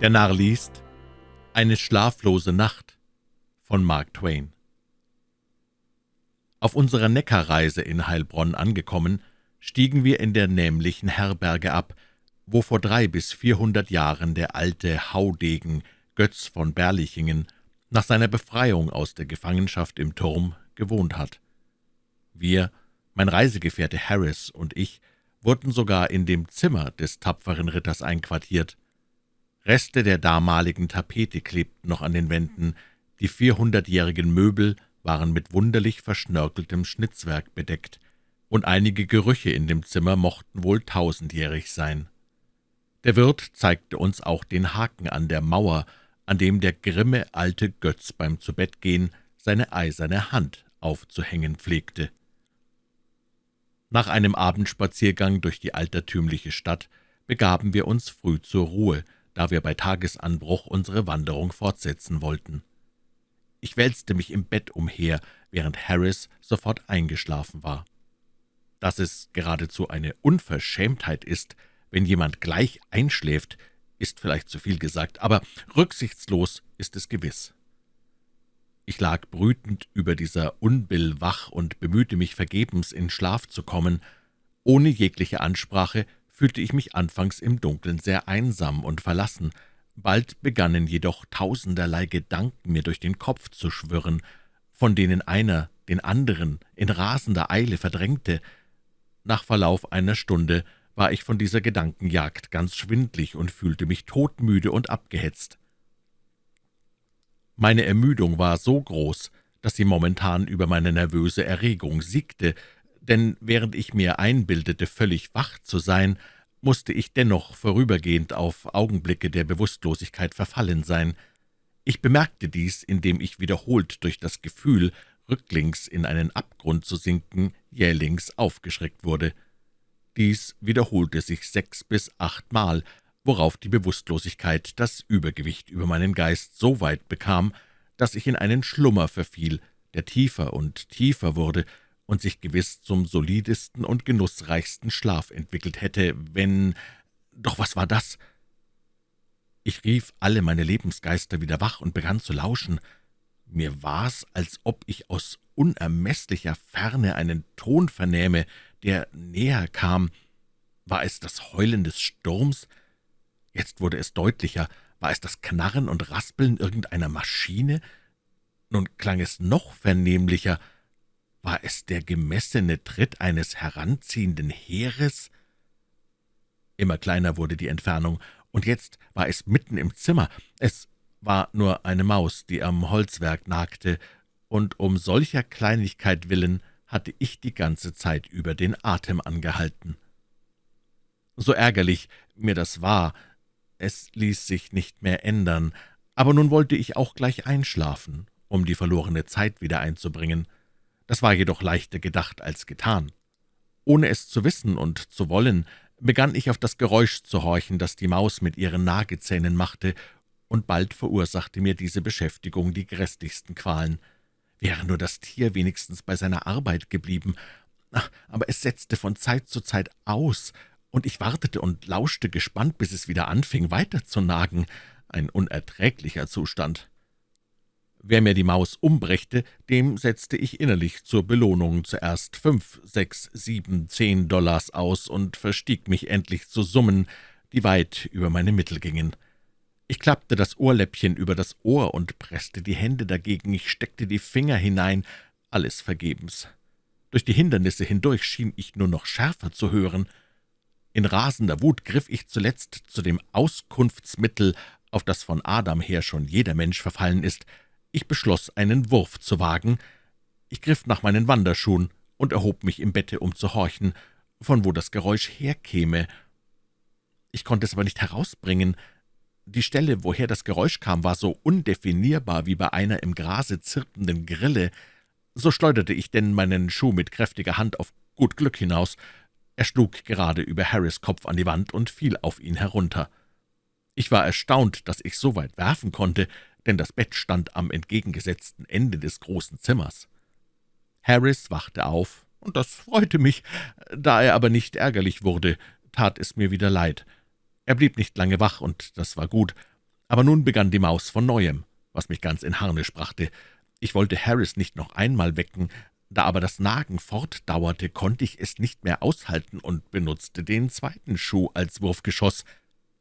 Der Narr liest Eine schlaflose Nacht von Mark Twain Auf unserer Neckarreise in Heilbronn angekommen, stiegen wir in der nämlichen Herberge ab, wo vor drei bis vierhundert Jahren der alte Haudegen Götz von Berlichingen nach seiner Befreiung aus der Gefangenschaft im Turm gewohnt hat. Wir, mein Reisegefährte Harris und ich, wurden sogar in dem Zimmer des tapferen Ritters einquartiert. Reste der damaligen Tapete klebten noch an den Wänden, die vierhundertjährigen Möbel waren mit wunderlich verschnörkeltem Schnitzwerk bedeckt, und einige Gerüche in dem Zimmer mochten wohl tausendjährig sein. Der Wirt zeigte uns auch den Haken an der Mauer, an dem der grimme alte Götz beim Zubettgehen seine eiserne Hand aufzuhängen pflegte. Nach einem Abendspaziergang durch die altertümliche Stadt begaben wir uns früh zur Ruhe, da wir bei Tagesanbruch unsere Wanderung fortsetzen wollten. Ich wälzte mich im Bett umher, während Harris sofort eingeschlafen war. Dass es geradezu eine Unverschämtheit ist, wenn jemand gleich einschläft, ist vielleicht zu viel gesagt, aber rücksichtslos ist es gewiss. Ich lag brütend über dieser Unbill wach und bemühte mich vergebens, in Schlaf zu kommen. Ohne jegliche Ansprache fühlte ich mich anfangs im Dunkeln sehr einsam und verlassen. Bald begannen jedoch tausenderlei Gedanken mir durch den Kopf zu schwirren, von denen einer den anderen in rasender Eile verdrängte. Nach Verlauf einer Stunde war ich von dieser Gedankenjagd ganz schwindlig und fühlte mich todmüde und abgehetzt. Meine Ermüdung war so groß, dass sie momentan über meine nervöse Erregung siegte, denn während ich mir einbildete, völlig wach zu sein, musste ich dennoch vorübergehend auf Augenblicke der Bewusstlosigkeit verfallen sein. Ich bemerkte dies, indem ich wiederholt durch das Gefühl, rücklings in einen Abgrund zu sinken, jählings aufgeschreckt wurde. Dies wiederholte sich sechs bis achtmal, worauf die Bewusstlosigkeit das Übergewicht über meinen Geist so weit bekam, dass ich in einen Schlummer verfiel, der tiefer und tiefer wurde und sich gewiss zum solidesten und genussreichsten Schlaf entwickelt hätte, wenn... Doch was war das? Ich rief alle meine Lebensgeister wieder wach und begann zu lauschen. Mir war's, als ob ich aus unermeßlicher Ferne einen Ton vernähme, der näher kam. War es das Heulen des Sturms? Jetzt wurde es deutlicher. War es das Knarren und Raspeln irgendeiner Maschine? Nun klang es noch vernehmlicher. War es der gemessene Tritt eines heranziehenden Heeres? Immer kleiner wurde die Entfernung, und jetzt war es mitten im Zimmer. Es war nur eine Maus, die am Holzwerk nagte, und um solcher Kleinigkeit willen hatte ich die ganze Zeit über den Atem angehalten. So ärgerlich mir das war, es ließ sich nicht mehr ändern, aber nun wollte ich auch gleich einschlafen, um die verlorene Zeit wieder einzubringen. Das war jedoch leichter gedacht als getan. Ohne es zu wissen und zu wollen, begann ich auf das Geräusch zu horchen, das die Maus mit ihren Nagezähnen machte, und bald verursachte mir diese Beschäftigung die grässlichsten Qualen. Wäre nur das Tier wenigstens bei seiner Arbeit geblieben, aber es setzte von Zeit zu Zeit aus, und ich wartete und lauschte gespannt, bis es wieder anfing, weiter zu nagen. Ein unerträglicher Zustand. Wer mir die Maus umbrächte, dem setzte ich innerlich zur Belohnung zuerst fünf, sechs, sieben, zehn Dollars aus und verstieg mich endlich zu Summen, die weit über meine Mittel gingen. Ich klappte das Ohrläppchen über das Ohr und presste die Hände dagegen, ich steckte die Finger hinein, alles vergebens. Durch die Hindernisse hindurch schien ich nur noch schärfer zu hören. In rasender Wut griff ich zuletzt zu dem Auskunftsmittel, auf das von Adam her schon jeder Mensch verfallen ist. Ich beschloss, einen Wurf zu wagen. Ich griff nach meinen Wanderschuhen und erhob mich im Bette, um zu horchen, von wo das Geräusch herkäme. Ich konnte es aber nicht herausbringen. Die Stelle, woher das Geräusch kam, war so undefinierbar wie bei einer im Grase zirpenden Grille. So schleuderte ich denn meinen Schuh mit kräftiger Hand auf gut Glück hinaus. Er schlug gerade über Harrys Kopf an die Wand und fiel auf ihn herunter. Ich war erstaunt, dass ich so weit werfen konnte, denn das Bett stand am entgegengesetzten Ende des großen Zimmers. Harris wachte auf, und das freute mich. Da er aber nicht ärgerlich wurde, tat es mir wieder leid. Er blieb nicht lange wach, und das war gut. Aber nun begann die Maus von Neuem, was mich ganz in Harnisch brachte. Ich wollte Harris nicht noch einmal wecken, da aber das Nagen fortdauerte, konnte ich es nicht mehr aushalten und benutzte den zweiten Schuh als Wurfgeschoss.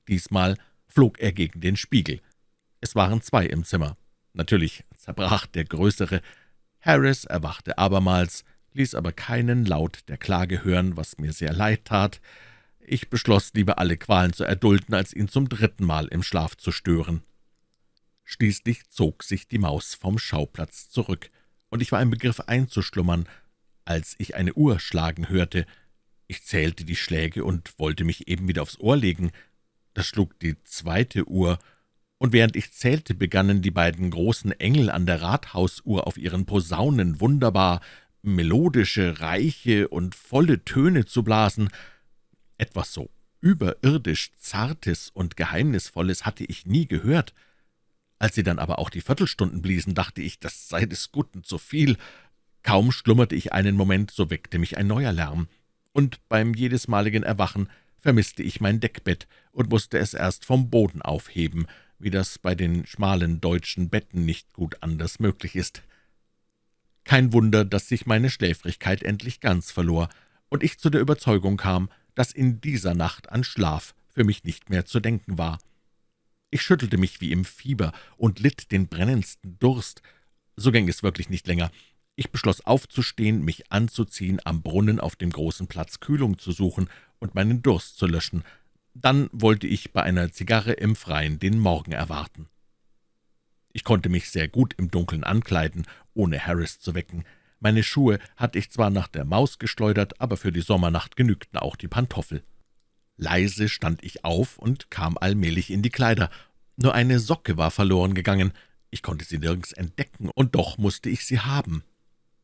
Diesmal flog er gegen den Spiegel. Es waren zwei im Zimmer. Natürlich zerbrach der größere. Harris erwachte abermals, ließ aber keinen Laut der Klage hören, was mir sehr leid tat. Ich beschloss, lieber alle Qualen zu erdulden, als ihn zum dritten Mal im Schlaf zu stören. Schließlich zog sich die Maus vom Schauplatz zurück, und ich war im Begriff einzuschlummern, als ich eine Uhr schlagen hörte. Ich zählte die Schläge und wollte mich eben wieder aufs Ohr legen. Da schlug die zweite Uhr, und während ich zählte, begannen die beiden großen Engel an der Rathausuhr auf ihren Posaunen wunderbar melodische, reiche und volle Töne zu blasen. Etwas so überirdisch Zartes und Geheimnisvolles hatte ich nie gehört. Als sie dann aber auch die Viertelstunden bliesen, dachte ich, das sei des Guten zu viel. Kaum schlummerte ich einen Moment, so weckte mich ein neuer Lärm, und beim jedesmaligen Erwachen vermisste ich mein Deckbett und musste es erst vom Boden aufheben, wie das bei den schmalen deutschen Betten nicht gut anders möglich ist. Kein Wunder, dass sich meine Schläfrigkeit endlich ganz verlor und ich zu der Überzeugung kam, dass in dieser Nacht an Schlaf für mich nicht mehr zu denken war. Ich schüttelte mich wie im Fieber und litt den brennendsten Durst. So ging es wirklich nicht länger. Ich beschloss aufzustehen, mich anzuziehen, am Brunnen auf dem großen Platz Kühlung zu suchen und meinen Durst zu löschen. Dann wollte ich bei einer Zigarre im Freien den Morgen erwarten. Ich konnte mich sehr gut im Dunkeln ankleiden, ohne Harris zu wecken. Meine Schuhe hatte ich zwar nach der Maus geschleudert, aber für die Sommernacht genügten auch die Pantoffel. Leise stand ich auf und kam allmählich in die Kleider. Nur eine Socke war verloren gegangen. Ich konnte sie nirgends entdecken, und doch musste ich sie haben.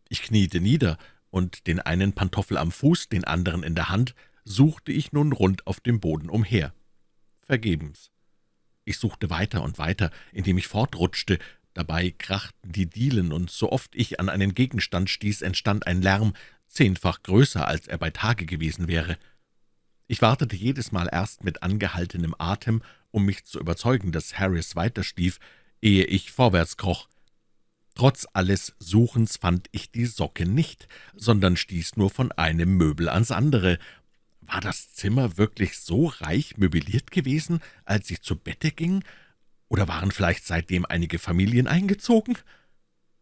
Ich kniete nieder, und den einen Pantoffel am Fuß, den anderen in der Hand, suchte ich nun rund auf dem Boden umher. Vergebens. Ich suchte weiter und weiter, indem ich fortrutschte, dabei krachten die Dielen, und so oft ich an einen Gegenstand stieß, entstand ein Lärm, zehnfach größer, als er bei Tage gewesen wäre. Ich wartete jedes Mal erst mit angehaltenem Atem, um mich zu überzeugen, dass Harris weiterstief, ehe ich vorwärts kroch. Trotz alles Suchens fand ich die Socke nicht, sondern stieß nur von einem Möbel ans andere. War das Zimmer wirklich so reich möbliert gewesen, als ich zu Bette ging, oder waren vielleicht seitdem einige Familien eingezogen?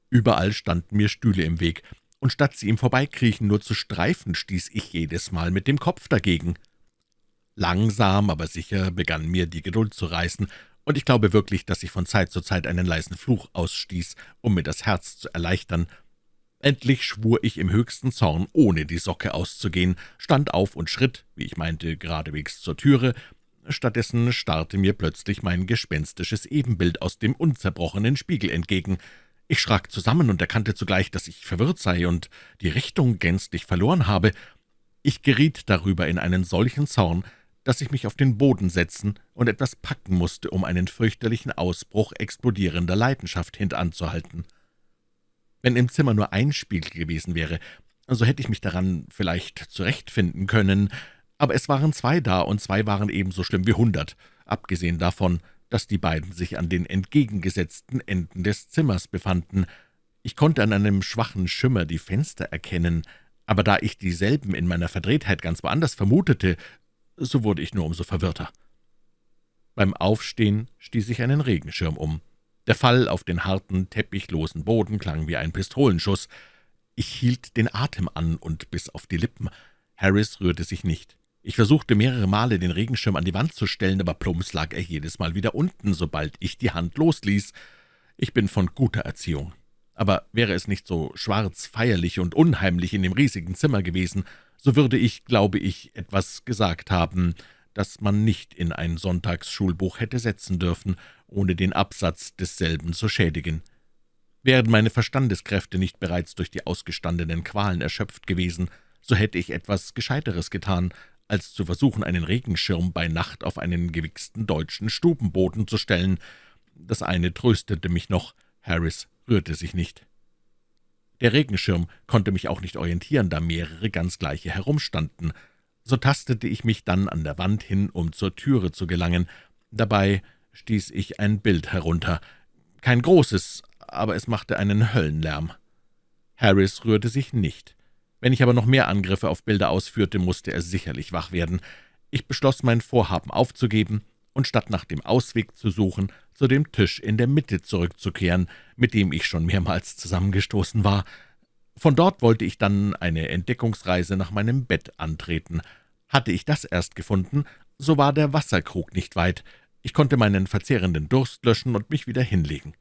Überall standen mir Stühle im Weg, und statt sie im Vorbeikriechen nur zu streifen, stieß ich jedes Mal mit dem Kopf dagegen. Langsam, aber sicher begann mir die Geduld zu reißen, und ich glaube wirklich, dass ich von Zeit zu Zeit einen leisen Fluch ausstieß, um mir das Herz zu erleichtern. Endlich schwur ich im höchsten Zorn, ohne die Socke auszugehen, stand auf und schritt, wie ich meinte, geradewegs zur Türe. Stattdessen starrte mir plötzlich mein gespenstisches Ebenbild aus dem unzerbrochenen Spiegel entgegen. Ich schrak zusammen und erkannte zugleich, dass ich verwirrt sei und die Richtung gänzlich verloren habe. Ich geriet darüber in einen solchen Zorn, dass ich mich auf den Boden setzen und etwas packen musste, um einen fürchterlichen Ausbruch explodierender Leidenschaft hintanzuhalten. Wenn im Zimmer nur ein Spiegel gewesen wäre, so hätte ich mich daran vielleicht zurechtfinden können, aber es waren zwei da, und zwei waren ebenso schlimm wie hundert, abgesehen davon, dass die beiden sich an den entgegengesetzten Enden des Zimmers befanden. Ich konnte an einem schwachen Schimmer die Fenster erkennen, aber da ich dieselben in meiner Verdrehtheit ganz woanders vermutete, so wurde ich nur umso verwirrter. Beim Aufstehen stieß ich einen Regenschirm um. Der Fall auf den harten, teppichlosen Boden klang wie ein Pistolenschuss. Ich hielt den Atem an und biss auf die Lippen. Harris rührte sich nicht. Ich versuchte mehrere Male, den Regenschirm an die Wand zu stellen, aber plumps lag er jedes Mal wieder unten, sobald ich die Hand losließ. Ich bin von guter Erziehung. Aber wäre es nicht so schwarz, feierlich und unheimlich in dem riesigen Zimmer gewesen, so würde ich, glaube ich, etwas gesagt haben, das man nicht in ein Sonntagsschulbuch hätte setzen dürfen, ohne den Absatz desselben zu schädigen. Wären meine Verstandeskräfte nicht bereits durch die ausgestandenen Qualen erschöpft gewesen, so hätte ich etwas Gescheiteres getan, als zu versuchen, einen Regenschirm bei Nacht auf einen gewichsten deutschen Stubenboden zu stellen. Das eine tröstete mich noch, Harris rührte sich nicht. Der Regenschirm konnte mich auch nicht orientieren, da mehrere ganz gleiche herumstanden. So tastete ich mich dann an der Wand hin, um zur Türe zu gelangen. Dabei stieß ich ein Bild herunter. Kein großes, aber es machte einen Höllenlärm. Harris rührte sich nicht. Wenn ich aber noch mehr Angriffe auf Bilder ausführte, musste er sicherlich wach werden. Ich beschloss, mein Vorhaben aufzugeben und statt nach dem Ausweg zu suchen, zu dem Tisch in der Mitte zurückzukehren, mit dem ich schon mehrmals zusammengestoßen war. Von dort wollte ich dann eine Entdeckungsreise nach meinem Bett antreten. Hatte ich das erst gefunden, so war der Wasserkrug nicht weit. Ich konnte meinen verzehrenden Durst löschen und mich wieder hinlegen.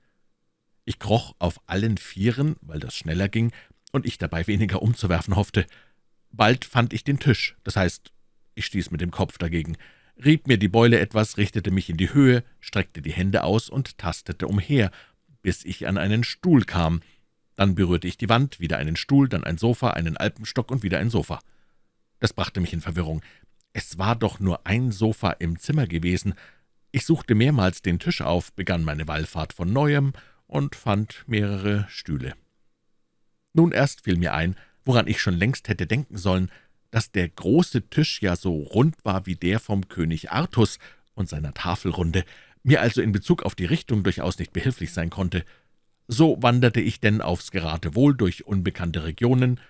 Ich kroch auf allen Vieren, weil das schneller ging und ich dabei weniger umzuwerfen hoffte. Bald fand ich den Tisch, das heißt, ich stieß mit dem Kopf dagegen, rieb mir die Beule etwas, richtete mich in die Höhe, streckte die Hände aus und tastete umher, bis ich an einen Stuhl kam. Dann berührte ich die Wand, wieder einen Stuhl, dann ein Sofa, einen Alpenstock und wieder ein Sofa. Das brachte mich in Verwirrung. Es war doch nur ein Sofa im Zimmer gewesen. Ich suchte mehrmals den Tisch auf, begann meine Wallfahrt von Neuem und fand mehrere Stühle. Nun erst fiel mir ein, woran ich schon längst hätte denken sollen, dass der große Tisch ja so rund war wie der vom König Artus und seiner Tafelrunde, mir also in Bezug auf die Richtung durchaus nicht behilflich sein konnte. So wanderte ich denn aufs Geratewohl durch unbekannte Regionen,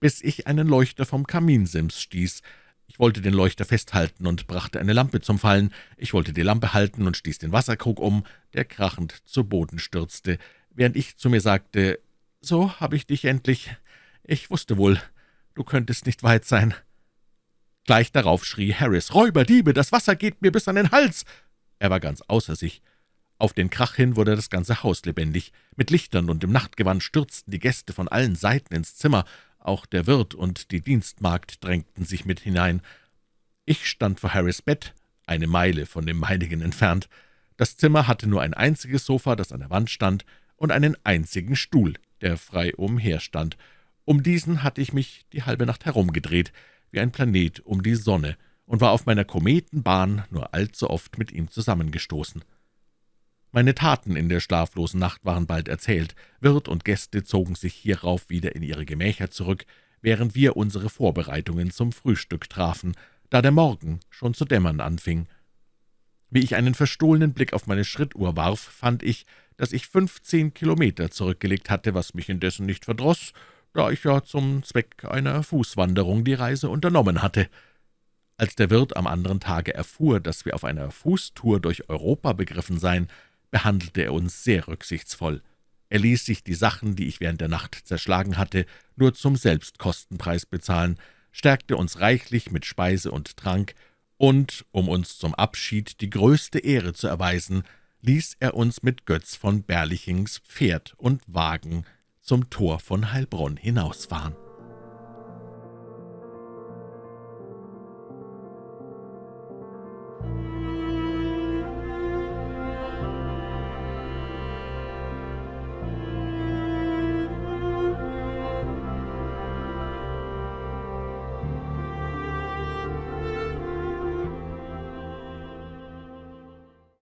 bis ich einen Leuchter vom Kaminsims stieß. Ich wollte den Leuchter festhalten und brachte eine Lampe zum Fallen. Ich wollte die Lampe halten und stieß den Wasserkrug um, der krachend zu Boden stürzte, während ich zu mir sagte, »So habe ich dich endlich. Ich wusste wohl, du könntest nicht weit sein.« Gleich darauf schrie Harris, »Räuberdiebe, das Wasser geht mir bis an den Hals!« Er war ganz außer sich. Auf den Krach hin wurde das ganze Haus lebendig. Mit Lichtern und im Nachtgewand stürzten die Gäste von allen Seiten ins Zimmer. Auch der Wirt und die Dienstmagd drängten sich mit hinein. Ich stand vor Harrys Bett, eine Meile von dem meinigen entfernt. Das Zimmer hatte nur ein einziges Sofa, das an der Wand stand, und einen einzigen Stuhl, der frei umherstand. Um diesen hatte ich mich die halbe Nacht herumgedreht, wie ein Planet um die Sonne, und war auf meiner Kometenbahn nur allzu oft mit ihm zusammengestoßen. Meine Taten in der schlaflosen Nacht waren bald erzählt. Wirt und Gäste zogen sich hierauf wieder in ihre Gemächer zurück, während wir unsere Vorbereitungen zum Frühstück trafen, da der Morgen schon zu dämmern anfing. Wie ich einen verstohlenen Blick auf meine Schrittuhr warf, fand ich, dass ich fünfzehn Kilometer zurückgelegt hatte, was mich indessen nicht verdroß, da ich ja zum Zweck einer Fußwanderung die Reise unternommen hatte. Als der Wirt am anderen Tage erfuhr, dass wir auf einer Fußtour durch Europa begriffen seien, behandelte er uns sehr rücksichtsvoll. Er ließ sich die Sachen, die ich während der Nacht zerschlagen hatte, nur zum Selbstkostenpreis bezahlen, stärkte uns reichlich mit Speise und Trank, und, um uns zum Abschied die größte Ehre zu erweisen, ließ er uns mit Götz von Berlichings Pferd und Wagen zum Tor von Heilbronn hinausfahren.